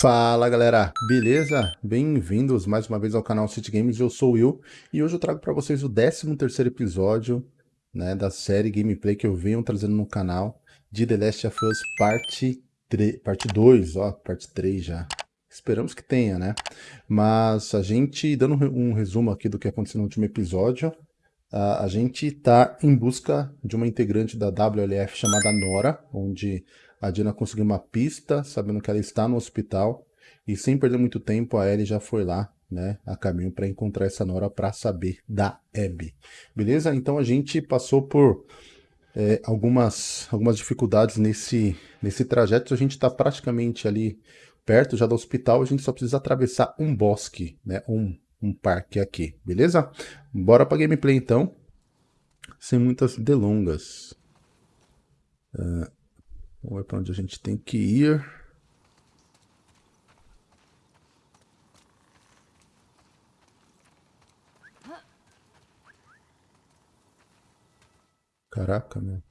Fala galera, beleza? Bem-vindos mais uma vez ao canal City Games, eu sou o Will e hoje eu trago para vocês o 13º episódio né, da série gameplay que eu venho trazendo no canal de The Last of Us parte, 3, parte 2, ó, parte 3 já. Esperamos que tenha, né? Mas a gente, dando um resumo aqui do que aconteceu no último episódio, a, a gente está em busca de uma integrante da WLF chamada Nora, onde a Diana conseguiu uma pista, sabendo que ela está no hospital, e sem perder muito tempo, a Ellie já foi lá, né, a caminho para encontrar essa Nora para saber da Abby. Beleza? Então a gente passou por é, algumas, algumas dificuldades nesse, nesse trajeto, a gente está praticamente ali perto já do hospital, a gente só precisa atravessar um bosque, né, um, um parque aqui, beleza? Bora para gameplay então, sem muitas delongas. Uh, Vamos ver para onde a gente tem que ir. Caraca, meu.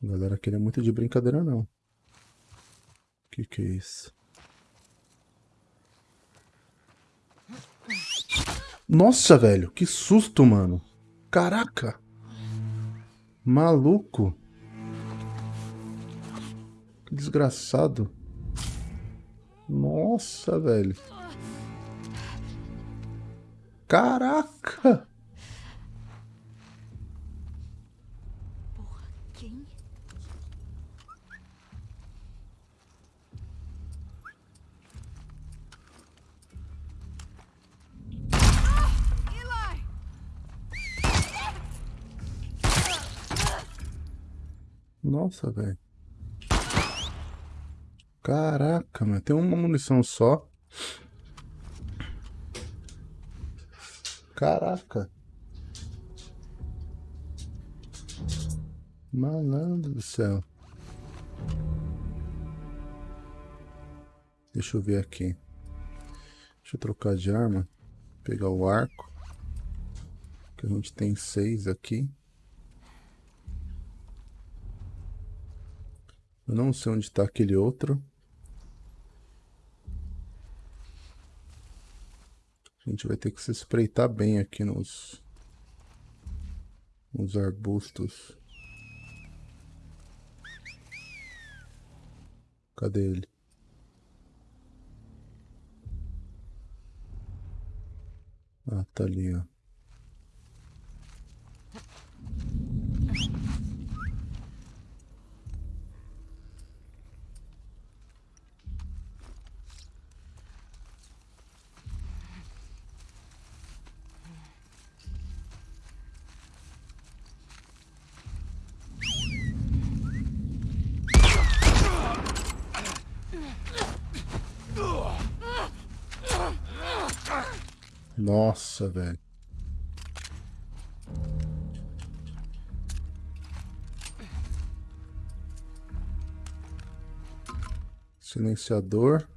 Galera aqui não é muito de brincadeira, não. Que que é isso? Nossa, velho, que susto, mano. Caraca. Maluco. Que desgraçado. Nossa, velho. Caraca. Nossa, velho. Caraca, mano. Tem uma munição só. Caraca. Malandro do céu. Deixa eu ver aqui. Deixa eu trocar de arma. Pegar o arco. Que a gente tem seis aqui. Eu não sei onde está aquele outro. A gente vai ter que se espreitar bem aqui nos, nos arbustos. Cadê ele? Ah, tá ali, ó. Nossa, velho. Silenciador.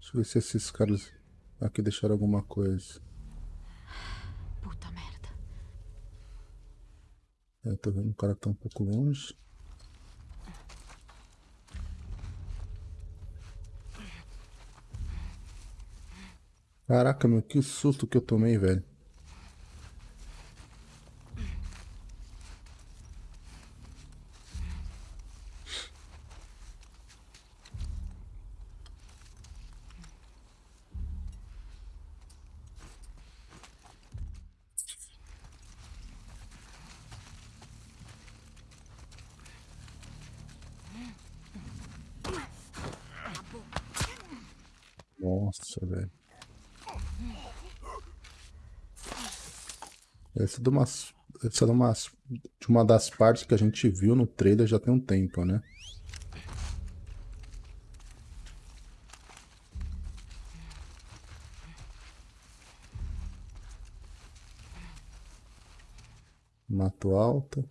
Deixa eu ver se esses caras aqui deixaram alguma coisa. Puta merda. É, tô vendo o cara que tá um pouco longe. Caraca, meu, que susto que eu tomei, velho. Nossa, velho. Essa de, essa é de, uma das partes que a gente viu no trailer já tem um tempo, né? Mato alto.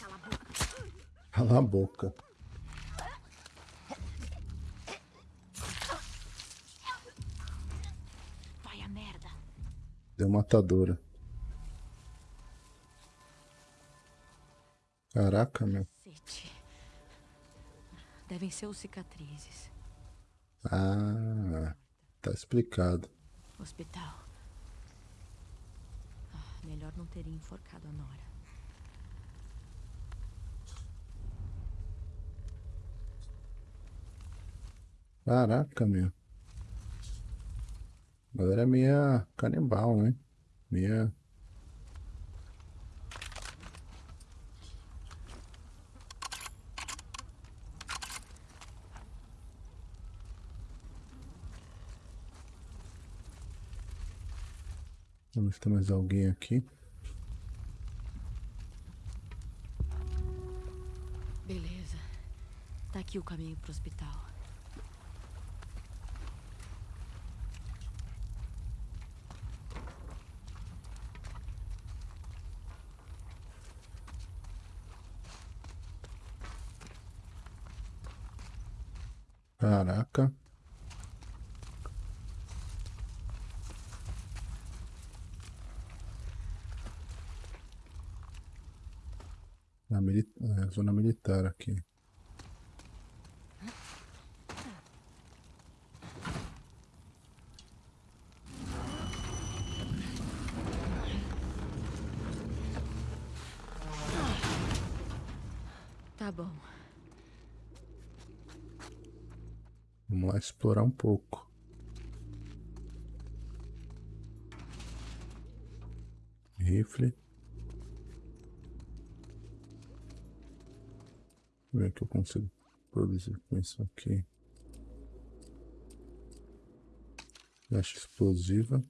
Cala a boca. Cala a boca. Vai a merda. Deu matadora. Caraca, meu. Devem ser os cicatrizes. Ah, tá explicado. Hospital. Ah, melhor não ter enforcado a Nora. Caraca, meu. A galera é meia canibal, né? Meia. Vamos tem mais alguém aqui. Beleza. Tá aqui o caminho pro hospital. Caraca. Na mili- é, zona militar aqui. Tá bom. Vamos lá explorar um pouco. Que eu consigo produzir com isso aqui. Flecha explosiva.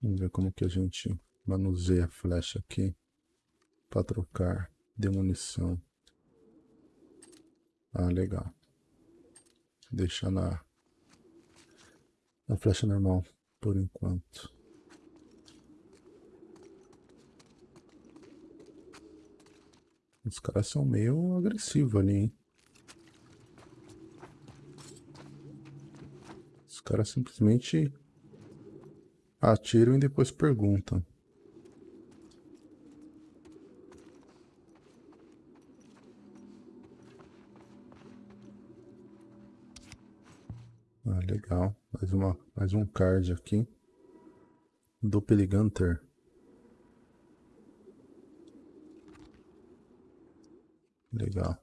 Vamos ver como que a gente manuseia a flecha aqui para trocar de munição. Ah, legal. Deixar na, na flecha normal por enquanto. Os caras são meio agressivos ali, hein? Os caras simplesmente atiram e depois perguntam. Legal. Mais, uma, mais um card aqui. Doppelganger. Legal.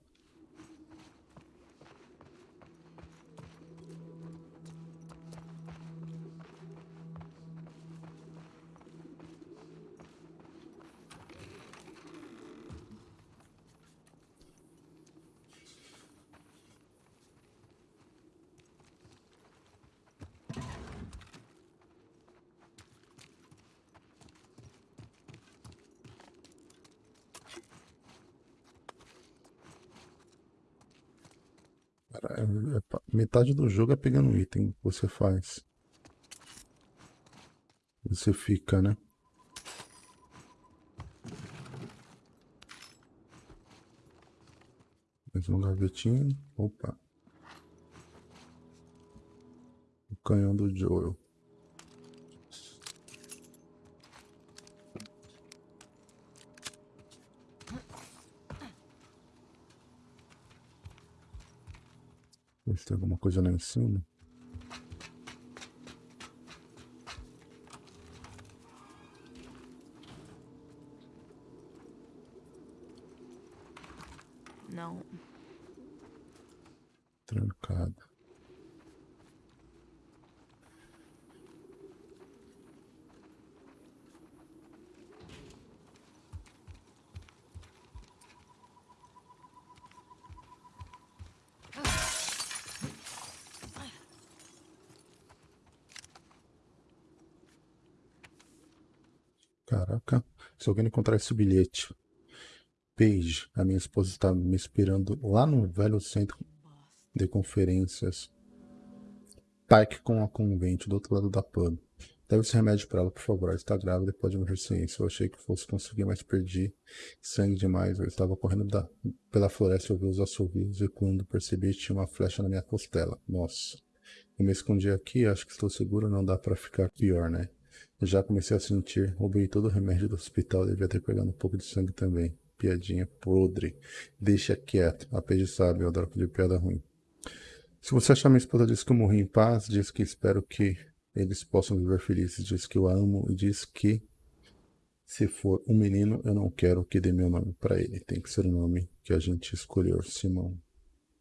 Cara, é- metade do jogo é pegando item que você faz. Você fica, né? Mais um gavetinho. Opa. O canhão do Joel. Coisa lá em cima. Não. Trancada. Caraca, se alguém encontrar esse bilhete. Paige, a minha esposa está me esperando lá no velho centro de conferências. Pike com a convente do outro lado da pub. Deve esse remédio para ela, por favor. Ela está grávida e pode morrer sem isso. Eu achei que fosse conseguir, mas perdi sangue demais. Eu estava correndo da, pela floresta e ouvi os assovios e quando percebi tinha uma flecha na minha costela. Nossa. Eu me escondi aqui, acho que estou seguro, não dá para ficar pior, né? Já comecei a sentir, roubei todo o remédio do hospital, devia ter pegado um pouco de sangue também. Piadinha podre. Deixa quieto. A Paige sabe, eu adoro de piada ruim. Se você achar minha esposa diz que eu morri em paz, diz que espero que eles possam viver felizes, diz que eu amo e diz que se for um menino, eu não quero que dê meu nome para ele. Tem que ser o nome que a gente escolheu, Simão.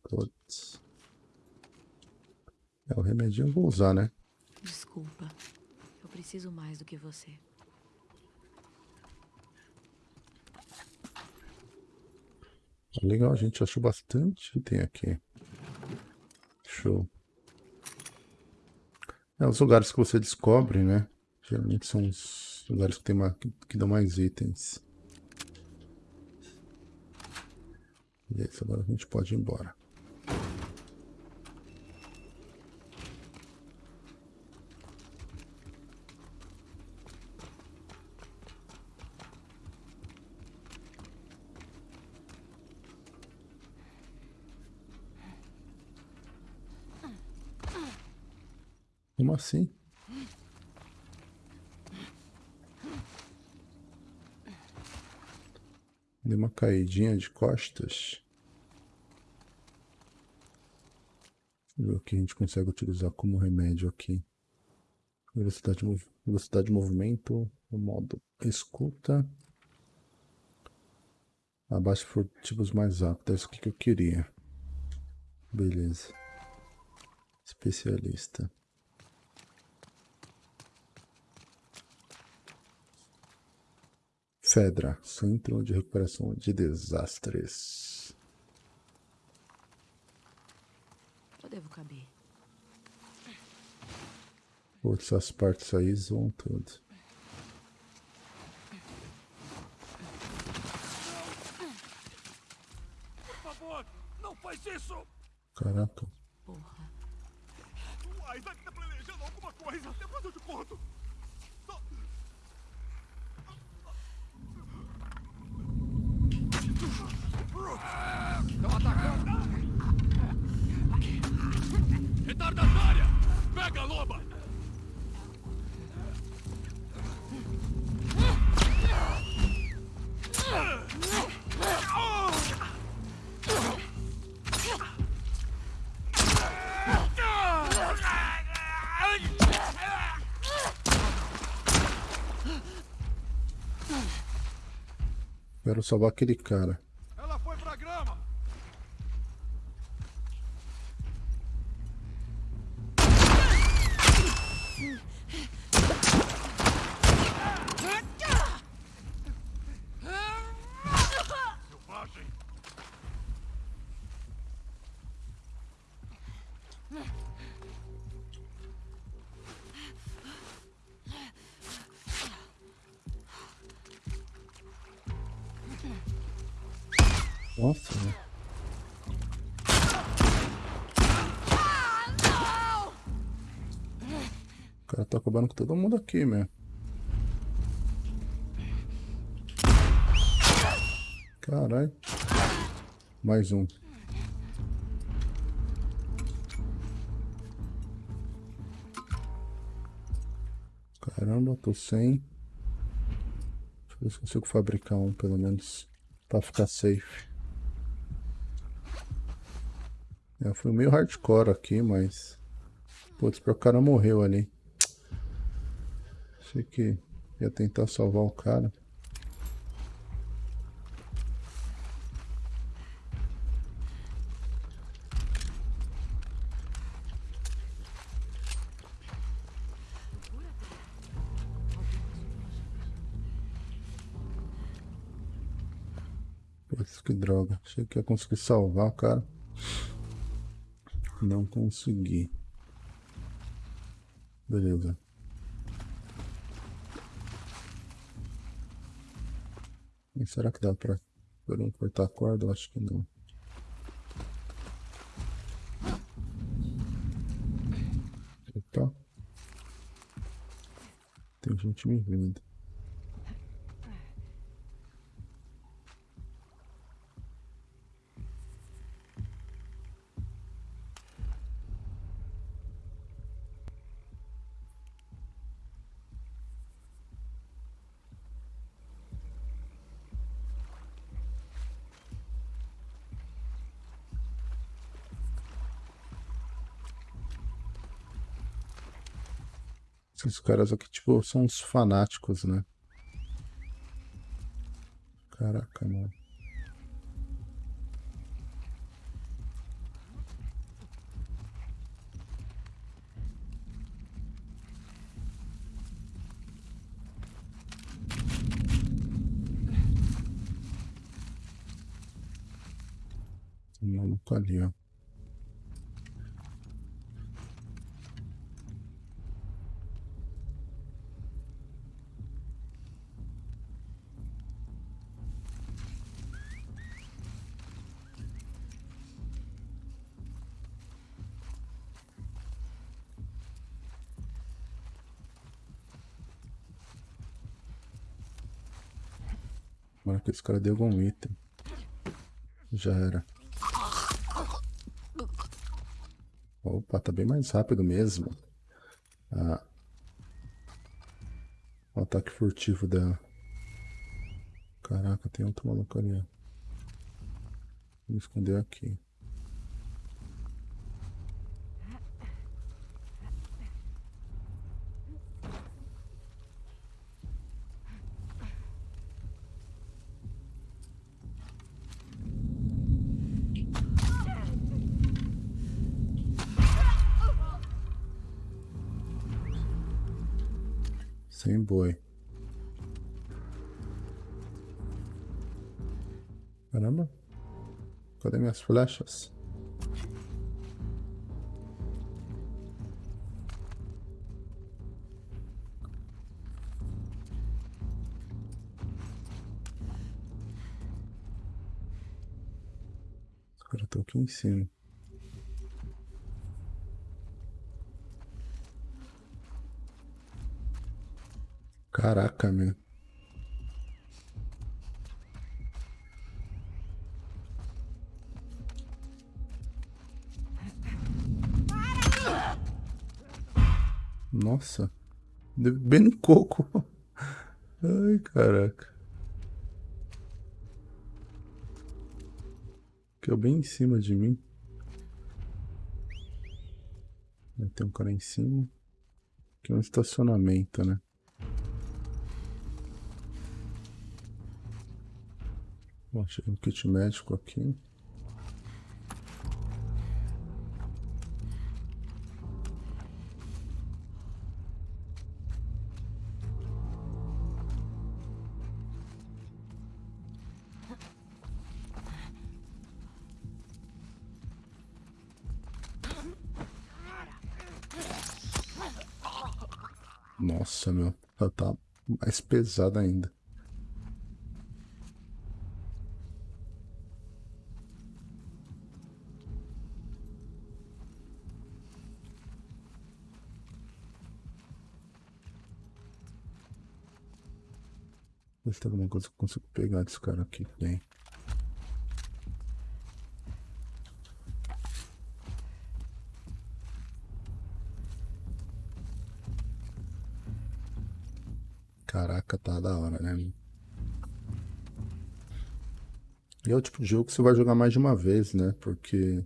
Putz. É, o remedinho eu vou usar, né? Desculpa. Preciso mais do que você. Legal, a gente achou bastante item aqui. Show. É, os lugares que você descobre, né? Geralmente são os lugares que, tem uma, que, que dão mais itens. E é isso, agora a gente pode ir embora. Como assim? Deu uma caidinha de costas. Ver o que a gente consegue utilizar como remédio aqui. Velocidade de, velocidade de movimento, o modo escuta. Abaixo furtivos mais rápidos, é isso que eu queria. Beleza. Especialista. Fedra, Centro de Recuperação de Desastres. Eu devo caber. Putz, as partes aí zoam tudo. Por favor, não faz isso! Caraca. Porra. O Isaac tá planejando alguma coisa. Depois eu te conto. Só- Estão atacando! Retardatária! Pega a loba! Quero salvar aquele cara. Nossa, né? O cara tá acabando com todo mundo aqui, meu. Caralho. Mais um. Caramba, tô sem. Deixa eu ver se consigo fabricar um, pelo menos. Pra ficar safe. É, foi meio hardcore aqui, mas... Putz, o cara morreu ali. Achei que ia tentar salvar o cara. Putz, que droga. Achei que ia conseguir salvar o cara. Não consegui. Beleza. E será que dá pra, um cortar a corda? Eu acho que não. Opa. Tem gente me vendo. Esses caras aqui, tipo, são uns fanáticos, né? Caraca, mano. Tem um maluco ali, ó. Tomara que esse cara deu algum item. Já era. Opa, tá bem mais rápido mesmo. Ah. O ataque furtivo dela. Caraca, tem outro maluco ali, ó. Vou esconder aqui. Sem boi. Caramba. Cadê minhas flechas? Os caras estão aqui em cima. Caraca, meu. Nossa. Bem no coco. Ai, caraca. É bem em cima de mim. Tem um cara em cima. Aqui é um estacionamento, né? Bom, achei um kit médico aqui. Nossa, meu, ela tá mais pesada ainda. Ver se tem alguma coisa que eu consigo pegar desse cara aqui. Tem. Caraca, tá da hora, né? E é o tipo de jogo que você vai jogar mais de uma vez, né? Porque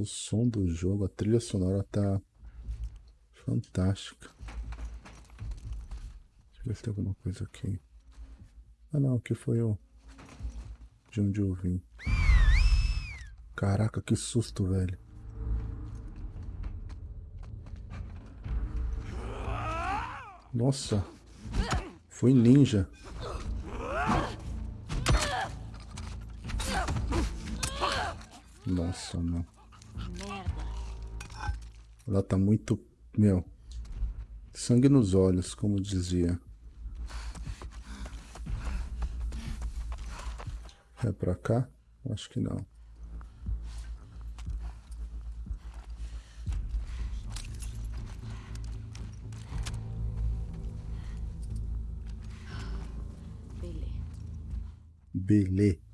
o som do jogo, a trilha sonora tá fantástica. Deixa eu ver se tem alguma coisa aqui. Ah não, aqui foi o de onde eu vim. Caraca, que susto, velho. Nossa. Foi ninja. Nossa, não. Ela tá muito... Meu... Sangue nos olhos, como dizia. É pra cá? Acho que não. Belê. Belê.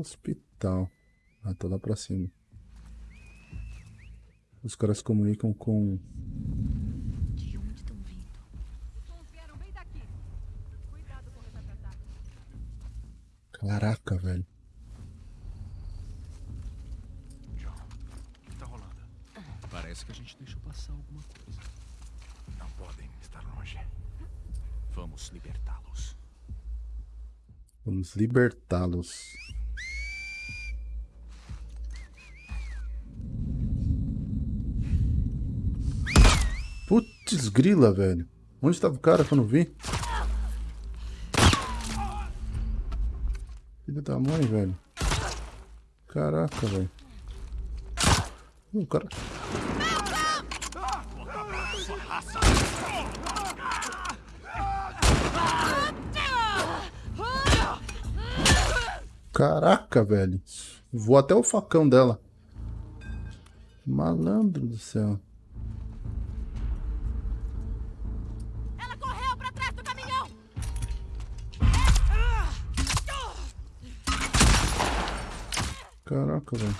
Hospital? Ah, tá lá pra cima. Os caras comunicam com... De onde estão vindo? Sons vieram bem daqui. Cuidado com os ataques. Caraca, velho. John, o que tá rolando? Parece que a gente deixou passar alguma coisa. Não podem estar longe. Vamos libertá-los. Vamos libertá-los. Putz grila, velho. Onde estava o cara que eu vi? Filho da mãe, velho. Caraca, velho. O cara... Caraca, velho. Vou até o facão dela. Malandro do céu. Caraca, velho.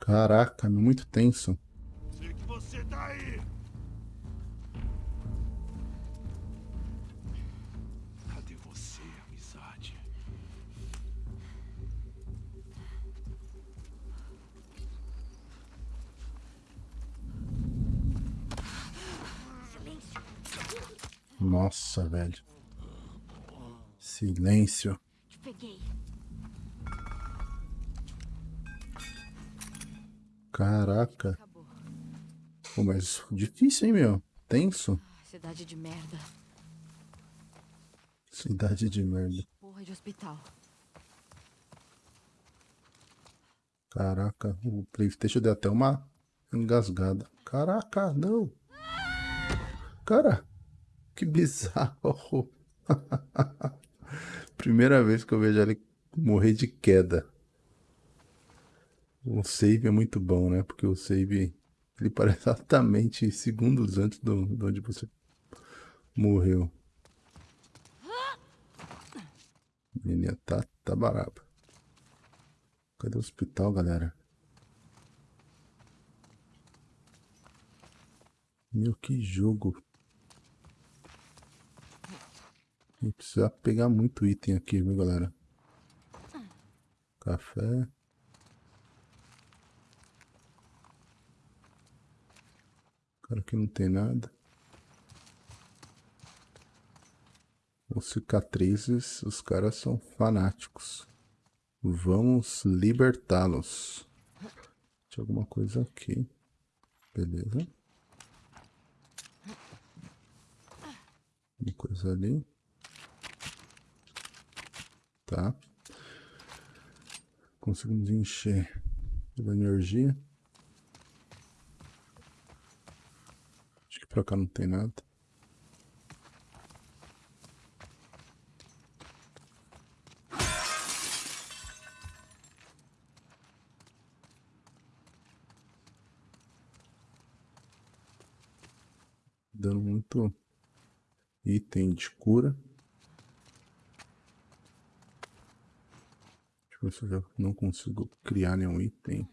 Caraca, muito tenso. Nossa, velho. Silêncio. Peguei. Caraca. Pô, mas difícil, hein, meu? Tenso. Cidade de merda. Cidade de merda. Porra de hospital. Caraca, o Playstation deu até uma engasgada. Caraca, não. Cara, que bizarro. Primeira vez que eu vejo ele morrer de queda. O save é muito bom, né? Porque o save ele parece exatamente segundos antes do, de onde você morreu. Menina tá, tá baraba. Cadê o hospital, galera? Meu, que jogo. Vou precisar pegar muito item aqui, viu, galera? Café. Cara, aqui não tem nada. Os cicatrizes, os caras são fanáticos. Vamos libertá-los. Tinha alguma coisa aqui. Beleza. Uma coisa ali. Tá. Conseguimos encher pela energia. Acho que pra cá não tem nada. Dando muito item de cura. Eu já não consigo criar nenhum item.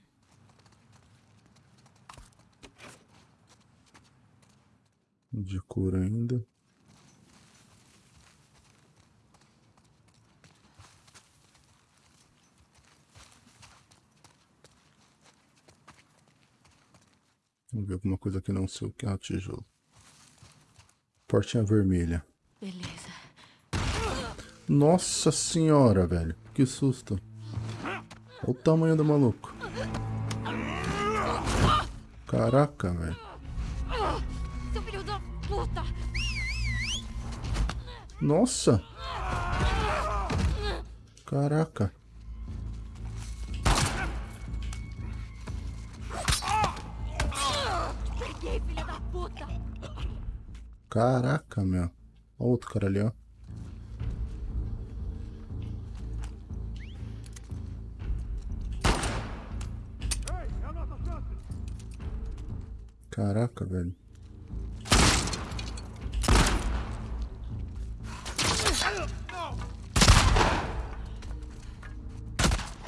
De cura ainda. Vamos ver alguma coisa que não sei o que é o tijolo. Portinha vermelha. Beleza. Nossa senhora, velho. Que susto. Olha o tamanho do maluco. Caraca, velho. Seu filho da puta! Nossa! Caraca. Peguei, filha da puta! Caraca, meu. Ó outro cara ali, ó. Caraca, velho.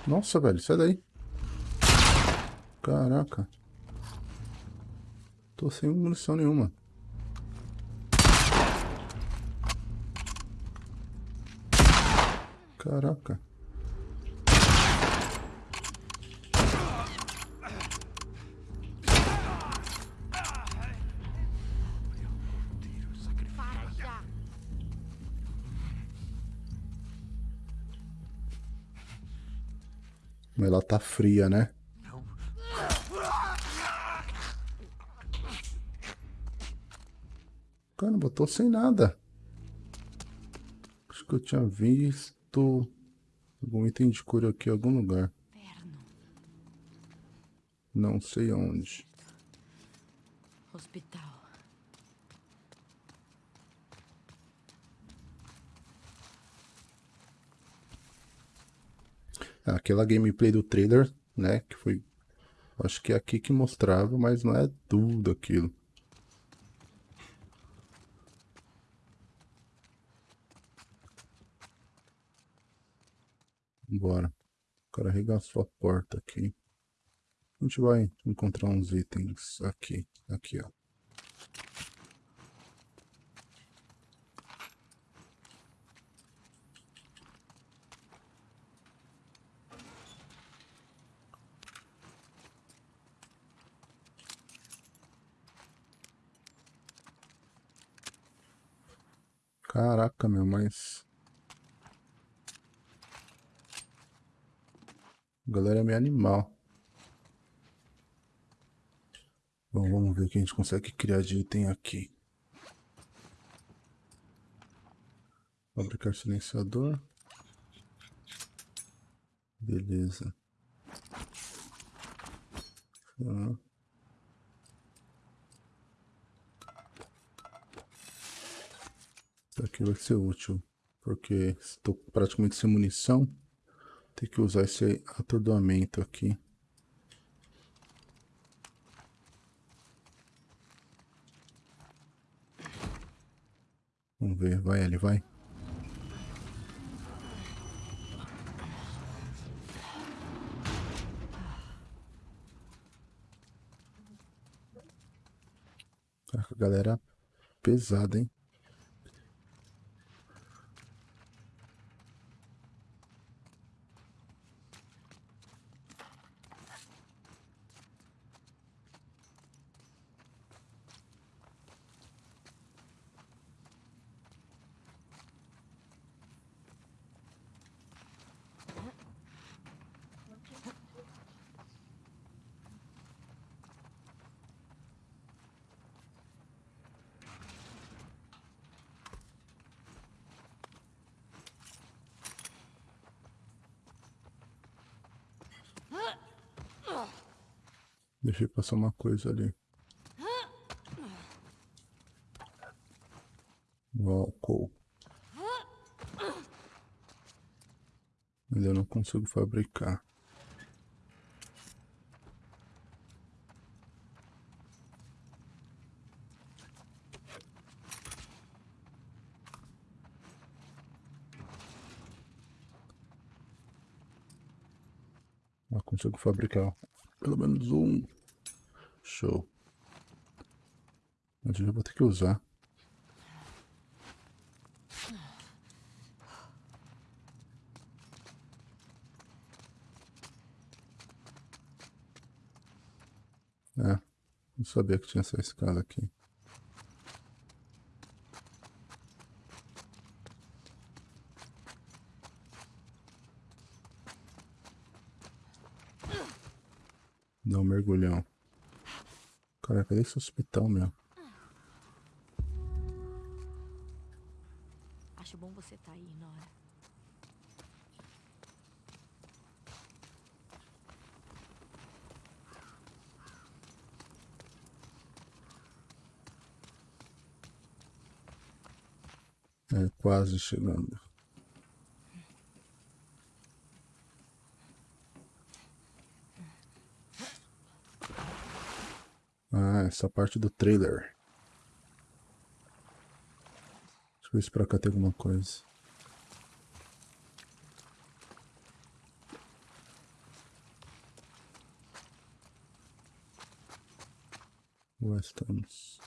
Nossa, velho, sai daí. Caraca. Tô sem munição nenhuma. Caraca. Tá fria, né? Eu tô sem nada. Acho que eu tinha visto algum item de cura aqui em algum lugar. Não sei onde. Hospital. Aquela gameplay do trailer, né? Que foi. Acho que é aqui que mostrava, mas não é tudo aquilo. Bora. O cara arregaçou a porta aqui. A gente vai encontrar uns itens aqui. Aqui, ó. Caraca, meu, mas... A galera é meio animal. Bom, vamos ver o que a gente consegue criar de item aqui. Fabricar silenciador. Beleza. Tá. Aqui vai ser útil. Porque estou praticamente sem munição. Tem que usar esse atordoamento aqui. Vamos ver, vai ele, vai. Caraca, galera pesada, hein? Deixei passar uma coisa ali. O álcool. Mas eu não consigo fabricar. Eu consigo fabricar pelo menos um. Show. Eu vou ter que usar. É, não sabia que tinha essa escada aqui. Dá um mergulhão. Cadê esse hospital, meu? Acho bom você estar aí, Nora. É, quase chegando. Ah, essa parte do trailer. Deixa eu ver se pra cá tem alguma coisa. Estamos.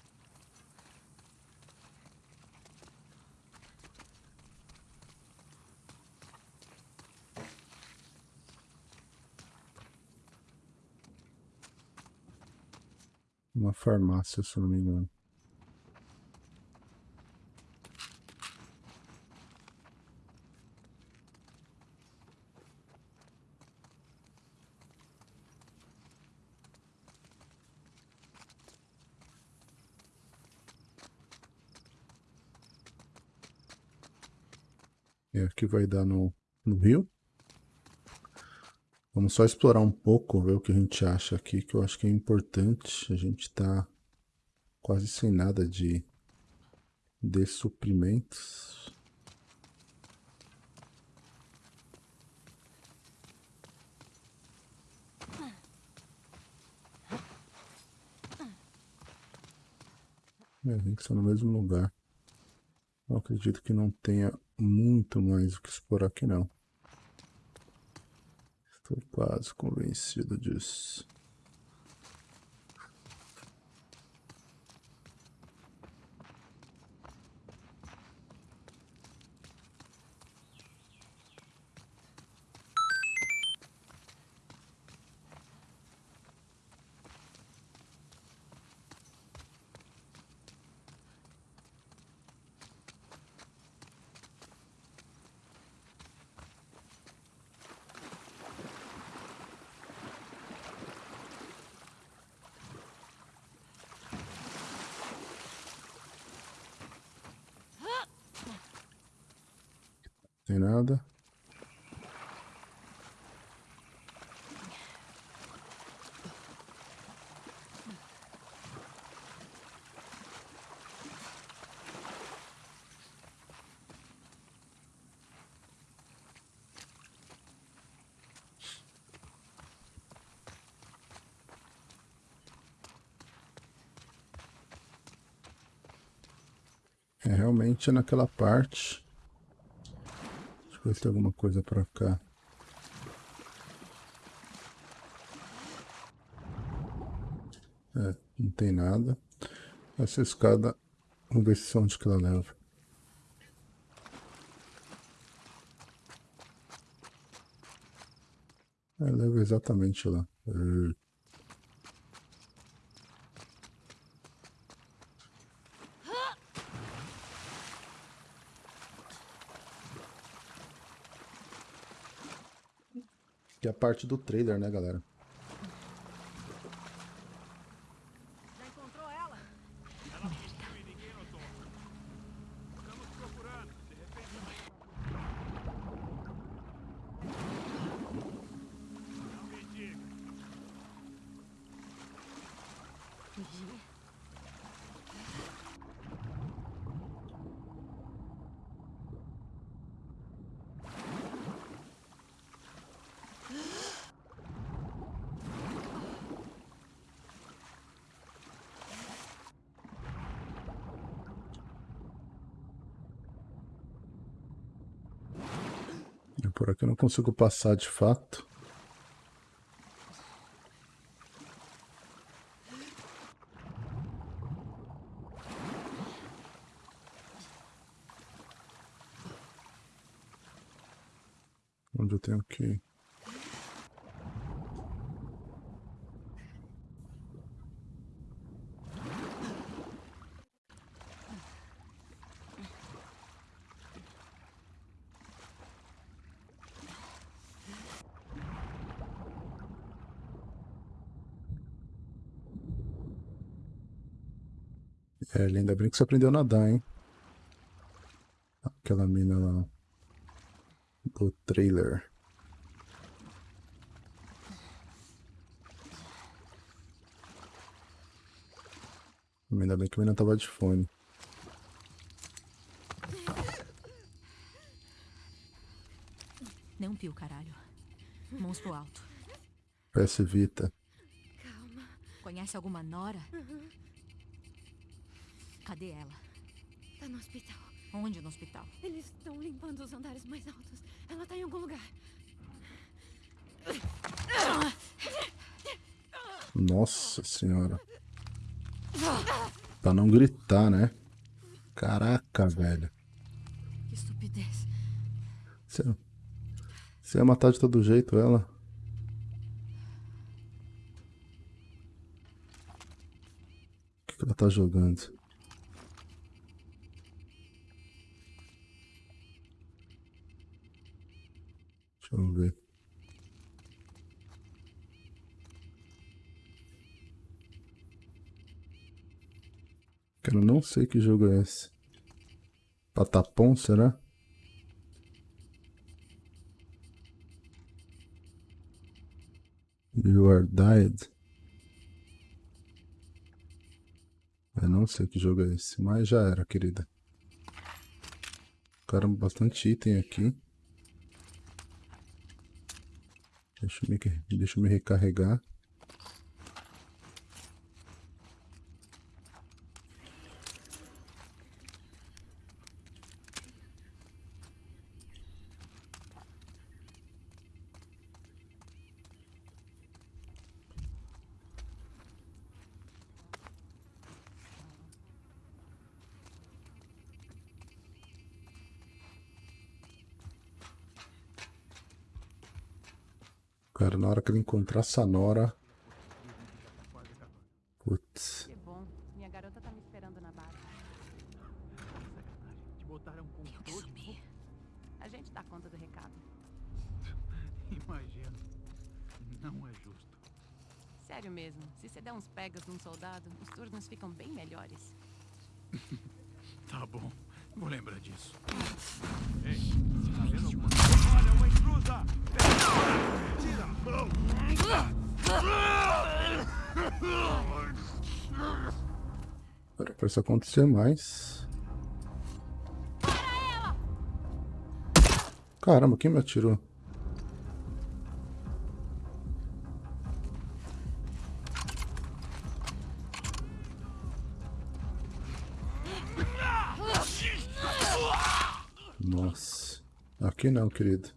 Uma farmácia, se não me engano. E aqui vai dar no, no rio. Vamos só explorar um pouco, ver o que a gente acha aqui, que eu acho que é importante. A gente tá quase sem nada de, de suprimentos. É, gente está no mesmo lugar. Eu acredito que não tenha muito mais o que explorar aqui não. Estou quase convencido disso. Tem nada. É realmente naquela parte. Deixa eu ver se tem alguma coisa pra cá. É, não tem nada. Essa escada, vamos ver se onde que ela leva. É, leva exatamente lá. É. Que é a parte do trailer, né, galera? Já encontrou ela? Ela fugiu e ninguém notou. Estamos procurando. De repente. Não me diga. Fugir? E por aqui eu não consigo passar de fato. Onde eu tenho que É, ainda bem que você aprendeu a nadar, hein? Aquela mina lá. Do trailer. Ainda bem que a mina tava de fone. Não pio, caralho. Monstro alto. PS Vita. Conhece alguma Nora? Cadê ela? Tá no hospital. Onde no hospital? Eles estão limpando os andares mais altos. Ela tá em algum lugar. Nossa senhora. Pra não gritar, né? Caraca, velho. Que estupidez. Você, você ia matar de todo jeito ela? O que, que ela tá jogando? Deixa eu ver. Cara, não sei que jogo é esse. Patapom, será? You are dead. Eu não sei que jogo é esse, mas já era, querida. Caramba, bastante item aqui. Deixa eu me, deixa eu me recarregar. Encontrar essa isso acontecer mais. Caramba, quem me atirou? Nossa. Aqui não, querido.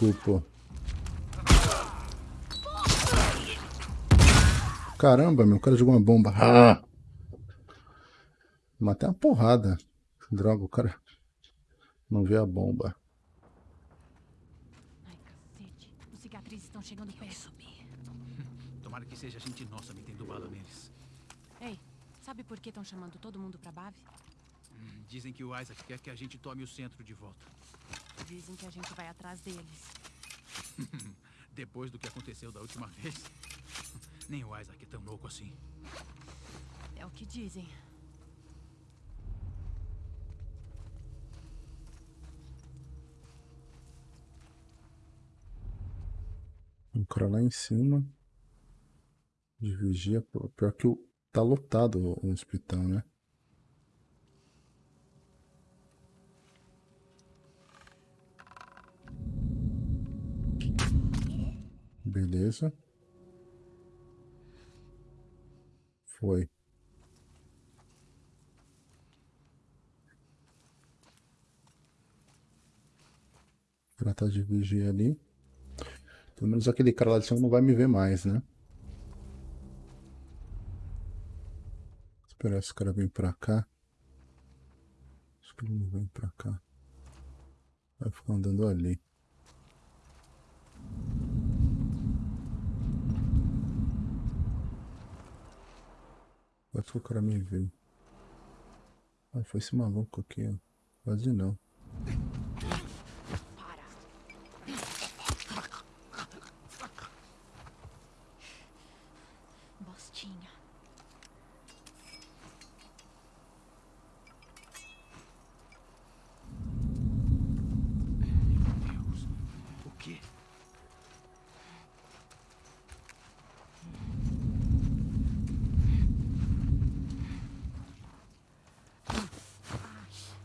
Desculpa. Caramba, meu cara jogou uma bomba. Ah! Matei uma porrada. Droga, o cara não vê a bomba. Ai, cacete. Os cicatrizes estão chegando perto. Tomara que seja gente nossa metendo bala neles. Ei, sabe por que estão chamando todo mundo pra Bave? Hum, Dizem que o Isaac quer que a gente tome o centro de volta. Dizem que a gente vai atrás deles. Depois do que aconteceu da última vez. Nem o Isaac é tão louco assim. É o que dizem. Um cara lá em cima. De vigia. pô, Pior que o, tá lotado o hospital, né? Beleza. Foi. Ela tá de vigia ali. Pelo menos aquele cara lá de cima não vai me ver mais, né? Esperar esse cara vir pra cá. Acho que ele não vem pra cá. Vai ficar andando ali. Quase que o cara me viu. Ah, foi esse maluco aqui, ó. Quase não. Bostinha. Meu Deus. O quê?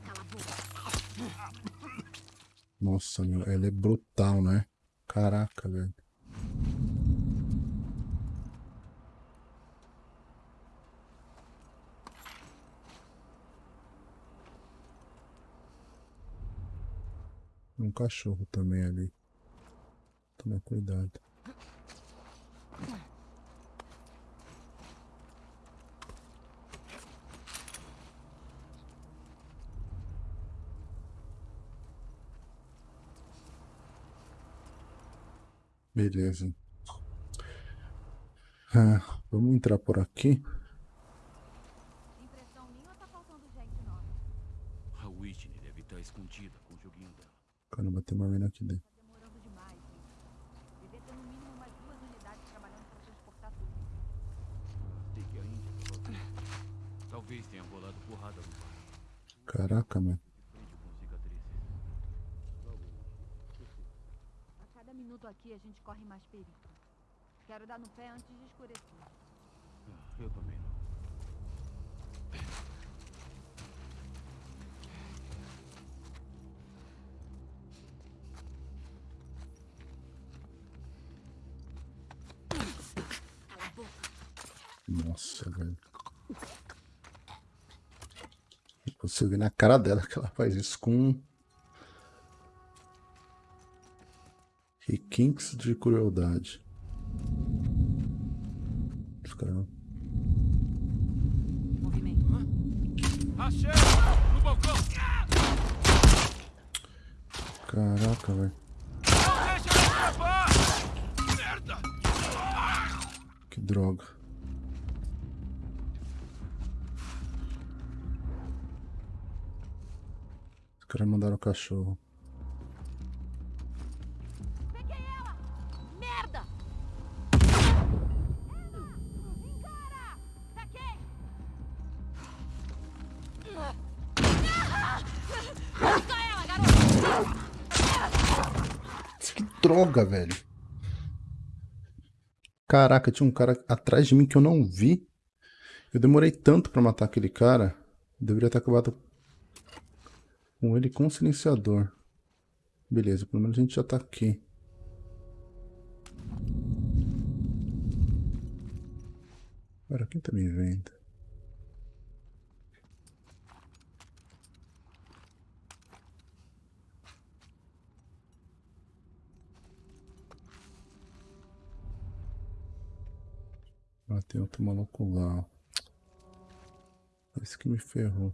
Cala a boca. Nossa, meu, ela é brutal, né? Caraca, velho. Um cachorro também ali. Toma cuidado. Beleza. Ah, vamos entrar por aqui. Impressão minha ou tá faltando gente nova? A Whitney deve estar escondida com o joguinho dela. Caramba, tem uma mina aqui dentro. Tá demorando demais, gente. Devia ter no mínimo umas duas unidades trabalhando pra transportar tudo. Tem que a Índia tava vendo. Talvez tenha rolado porrada no. Caraca, cicatrizes. A cada minuto aqui a gente corre mais perigo. Quero dar no pé antes de escurecer. Ah, eu também Nossa, velho. Você vê na cara dela que ela faz isso com requintes de crueldade. Os caras- Movimento. Achei! No balcão! Caraca, velho. Que droga, velho. Caraca, tinha um cara atrás de mim que eu não vi. Eu demorei tanto pra matar aquele cara. Deveria ter acabado com ele com silenciador. Beleza, pelo menos a gente já tá aqui. Agora, quem tá me vendo? Ah, tem outro maluco lá. Esse que me ferrou.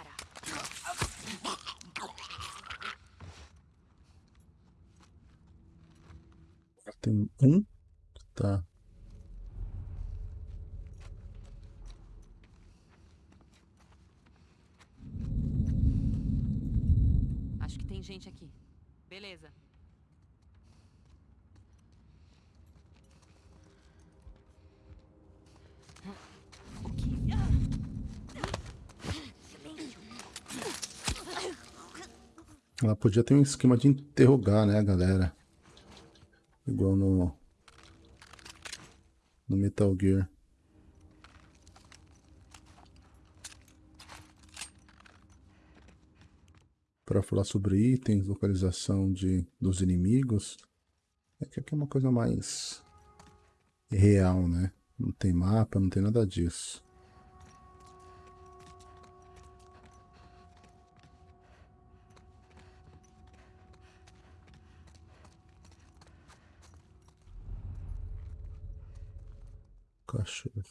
Para. Tem um. Tá. Acho que tem gente aqui. Beleza. Ela podia ter um esquema de interrogar, né, galera? Igual no... No Metal Gear. Para falar sobre itens, localização de, dos inimigos. É que aqui é uma coisa mais real, né? Não tem mapa, não tem nada disso. Cachorro.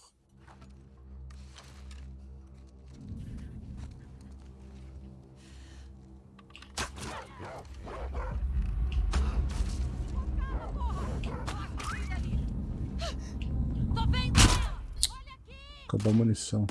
Acabou a munição.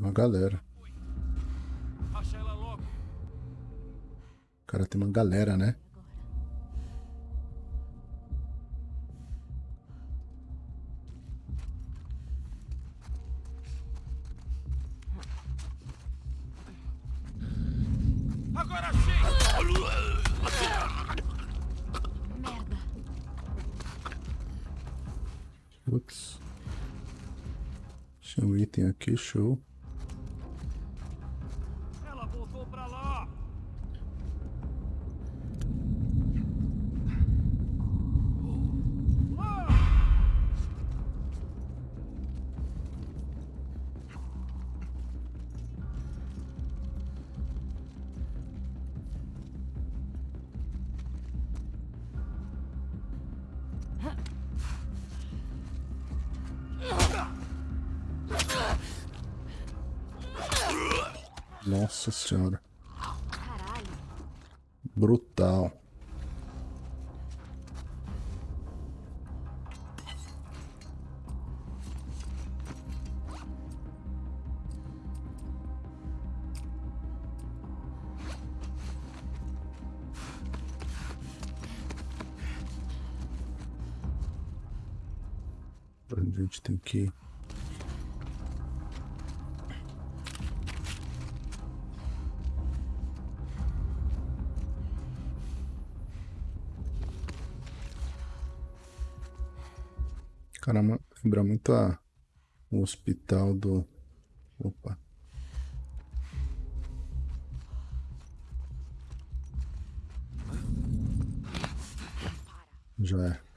Tem uma galera. Cara, tem uma galera, né? Agora sim! Merda. Putz. Tinha um item aqui, show. Nossa senhora. Caralho. Brutal. A gente tem que Caramba, lembra muito a, o hospital do. Opa. Já é.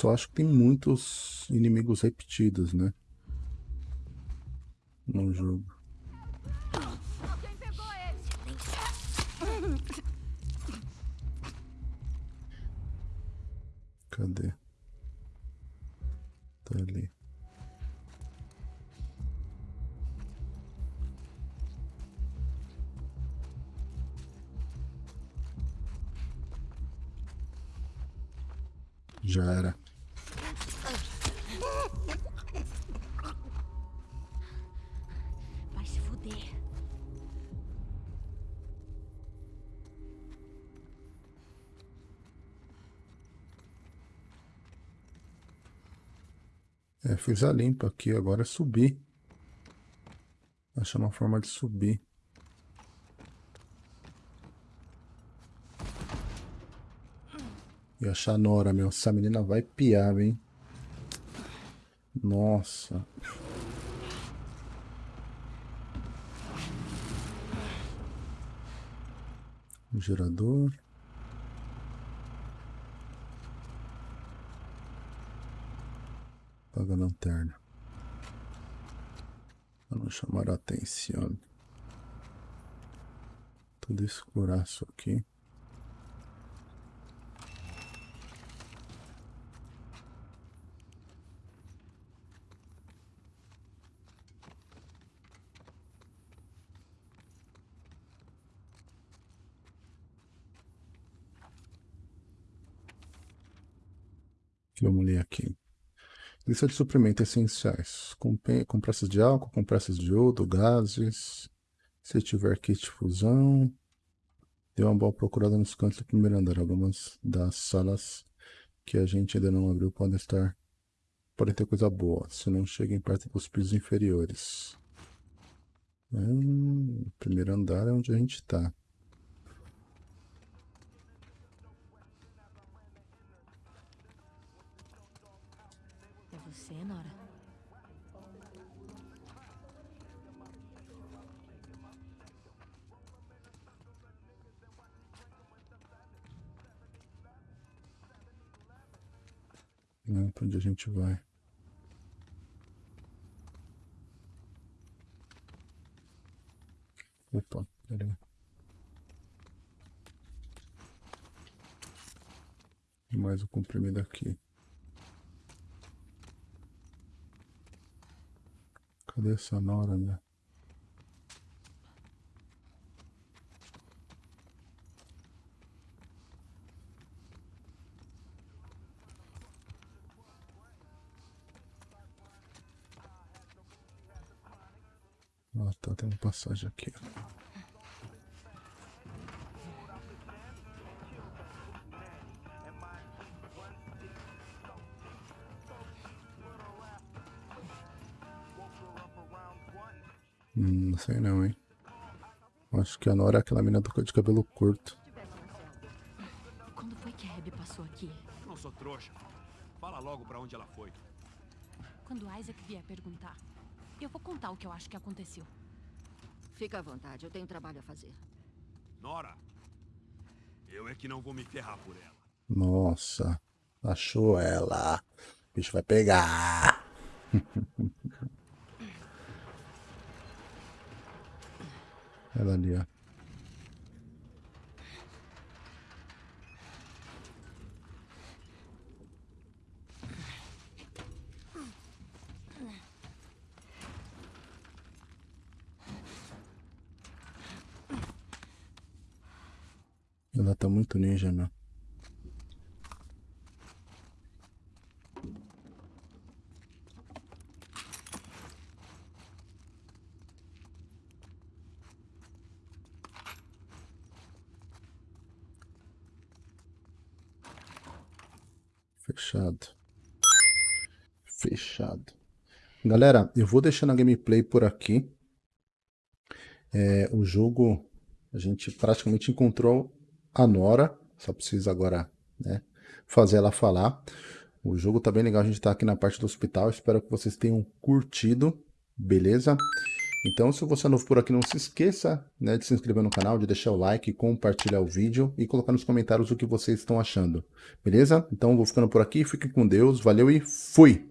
Só acho que tem muitos inimigos repetidos, né? no jogo. Ele! Cadê? Tá ali. Já era. Fiz a limpa aqui, agora é subir. Achar uma forma de subir. E achar a Nora, meu. Essa menina vai piar, hein? Nossa. O gerador. Apaga a lanterna. Para não chamar a atenção. Tudo escuraço aqui. Vamos ler aqui. Lista de suprimentos essenciais. Compressas de álcool, compressas de iodo, gases. Se tiver kit de fusão. Dê uma boa procurada nos cantos do primeiro andar. Algumas das salas que a gente ainda não abriu podem estar. Podem ter coisa boa. Se não cheguem perto dos pisos inferiores. Hum, primeiro andar é onde a gente tá. Né? Pra onde a gente vai? Opa, peraí. Mais o comprimido aqui. Cadê essa Nora, né? Ah, tá, tem uma passagem aqui. Hum, não sei não, hein? Acho que a Nora é aquela menina de cabelo curto. Quando foi que a Abby passou aqui? Não sou trouxa. Fala logo pra onde ela foi. Quando Isaac vier perguntar, eu vou contar o que eu acho que aconteceu. Fica à vontade, eu tenho trabalho a fazer. Nora, eu é que não vou me ferrar por ela. Nossa, achou ela. O bicho vai pegar. Ela ali, ó. Ela tá muito ninja, meu. Fechado. Fechado. Galera, eu vou deixando a gameplay por aqui. É, o jogo, a gente praticamente encontrou a Nora. Só precisa agora né, fazer ela falar. O jogo tá bem legal, a gente tá aqui na parte do hospital. Espero que vocês tenham curtido, beleza? Então, se você é novo por aqui, não se esqueça né, de se inscrever no canal, de deixar o like, compartilhar o vídeo e colocar nos comentários o que vocês estão achando, beleza? Então, vou ficando por aqui, fiquem com Deus, valeu e fui!